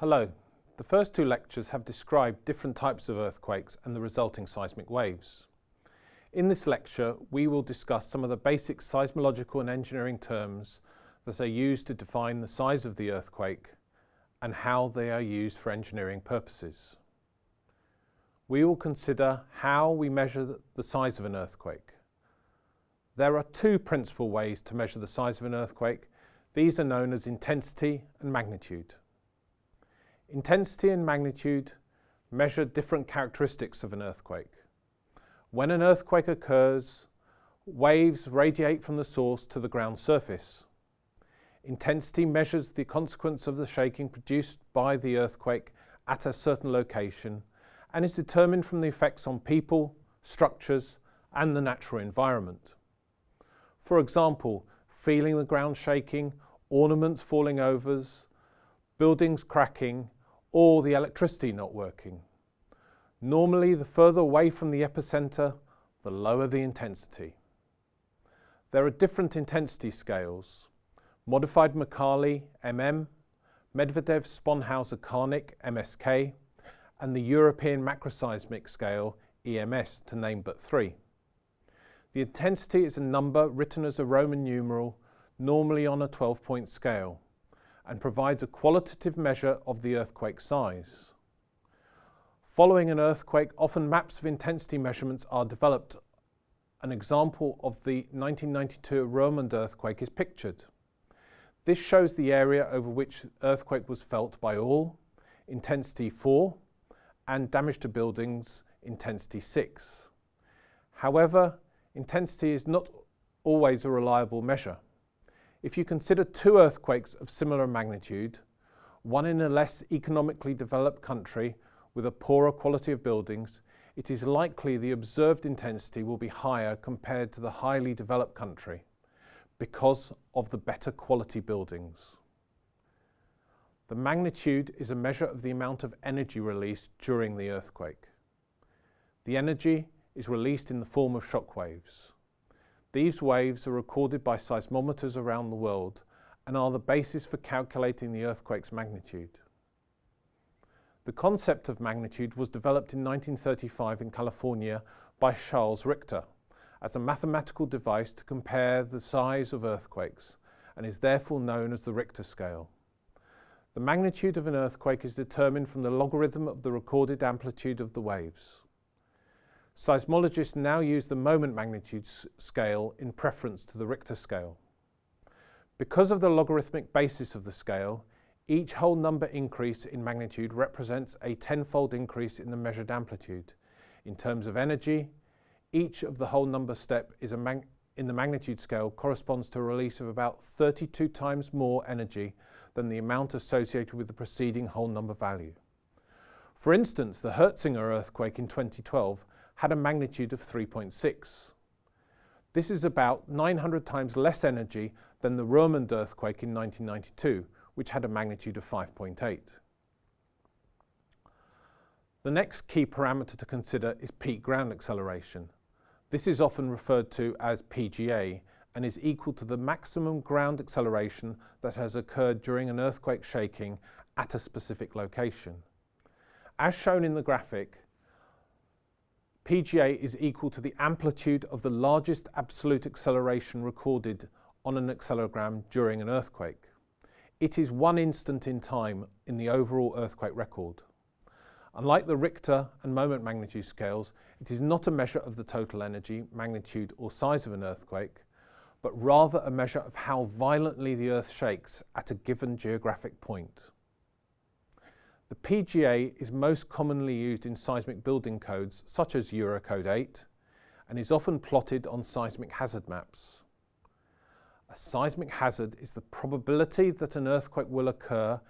Hello. The first two lectures have described different types of earthquakes and the resulting seismic waves. In this lecture, we will discuss some of the basic seismological and engineering terms that are used to define the size of the earthquake and how they are used for engineering purposes. We will consider how we measure the size of an earthquake. There are two principal ways to measure the size of an earthquake. These are known as intensity and magnitude. Intensity and magnitude measure different characteristics of an earthquake. When an earthquake occurs, waves radiate from the source to the ground surface. Intensity measures the consequence of the shaking produced by the earthquake at a certain location and is determined from the effects on people, structures and the natural environment. For example, feeling the ground shaking, ornaments falling over, buildings cracking or the electricity not working. Normally, the further away from the epicenter, the lower the intensity. There are different intensity scales. Modified Mercalli, MM, Medvedev Sponheuer Karnik, MSK, and the European Macroseismic Scale, EMS, to name but three. The intensity is a number written as a Roman numeral, normally on a 12-point scale and provides a qualitative measure of the earthquake size. Following an earthquake, often maps of intensity measurements are developed. An example of the 1992 Roermond earthquake is pictured. This shows the area over which earthquake was felt by all, intensity 4, and damage to buildings, intensity 6. However, intensity is not always a reliable measure. If you consider two earthquakes of similar magnitude, one in a less economically developed country with a poorer quality of buildings, it is likely the observed intensity will be higher compared to the highly developed country because of the better quality buildings. The magnitude is a measure of the amount of energy released during the earthquake. The energy is released in the form of shock waves. These waves are recorded by seismometers around the world and are the basis for calculating the earthquake's magnitude. The concept of magnitude was developed in 1935 in California by Charles Richter as a mathematical device to compare the size of earthquakes and is therefore known as the Richter scale. The magnitude of an earthquake is determined from the logarithm of the recorded amplitude of the waves. Seismologists now use the moment magnitude scale in preference to the Richter scale. Because of the logarithmic basis of the scale, each whole number increase in magnitude represents a tenfold increase in the measured amplitude. In terms of energy, each of the whole number step is a in the magnitude scale corresponds to a release of about 32 times more energy than the amount associated with the preceding whole number value. For instance, the Huizinge earthquake in 2012 had a magnitude of 3.6. This is about 900 times less energy than the Roermond earthquake in 1992, which had a magnitude of 5.8. The next key parameter to consider is peak ground acceleration. This is often referred to as PGA and is equal to the maximum ground acceleration that has occurred during an earthquake shaking at a specific location. As shown in the graphic, PGA is equal to the amplitude of the largest absolute acceleration recorded on an accelerogram during an earthquake. It is one instant in time in the overall earthquake record. Unlike the Richter and moment magnitude scales, it is not a measure of the total energy, magnitude or size of an earthquake, but rather a measure of how violently the earth shakes at a given geographic point. The PGA is most commonly used in seismic building codes such as Eurocode 8 and is often plotted on seismic hazard maps. A seismic hazard is the probability that an earthquake will occur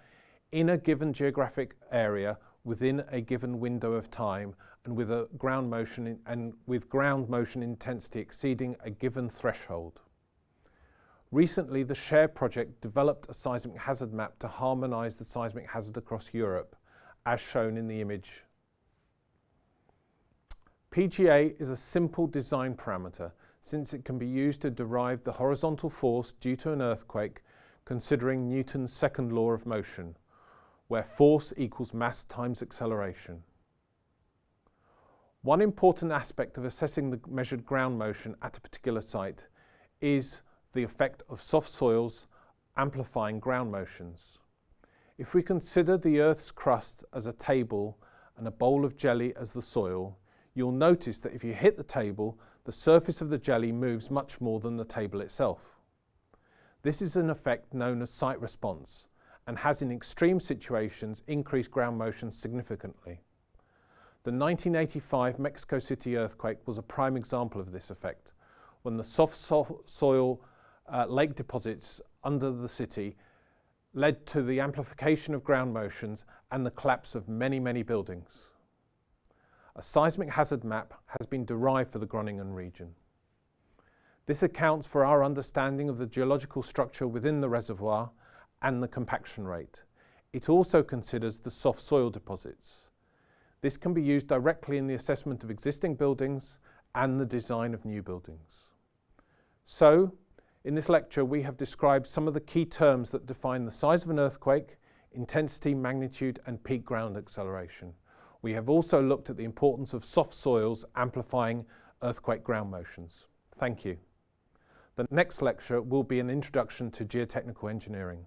in a given geographic area within a given window of time and with a ground motion in, and with ground motion intensity exceeding a given threshold. Recently, the SHARE project developed a seismic hazard map to harmonise the seismic hazard across Europe, as shown in the image. PGA is a simple design parameter since it can be used to derive the horizontal force due to an earthquake considering Newton's second law of motion, where force equals mass times acceleration. One important aspect of assessing the measured ground motion at a particular site is the effect of soft soils amplifying ground motions. If we consider the Earth's crust as a table and a bowl of jelly as the soil, you'll notice that if you hit the table, the surface of the jelly moves much more than the table itself. This is an effect known as site response and has in extreme situations increased ground motion significantly. The 1985 Mexico City earthquake was a prime example of this effect, when the soft so soil uh, lake deposits under the city led to the amplification of ground motions and the collapse of many, many buildings. A seismic hazard map has been derived for the Groningen region. This accounts for our understanding of the geological structure within the reservoir and the compaction rate. It also considers the soft soil deposits. This can be used directly in the assessment of existing buildings and the design of new buildings. So, in this lecture, we have described some of the key terms that define the size of an earthquake, intensity, magnitude, and peak ground acceleration. We have also looked at the importance of soft soils amplifying earthquake ground motions. Thank you. The next lecture will be an introduction to geotechnical engineering.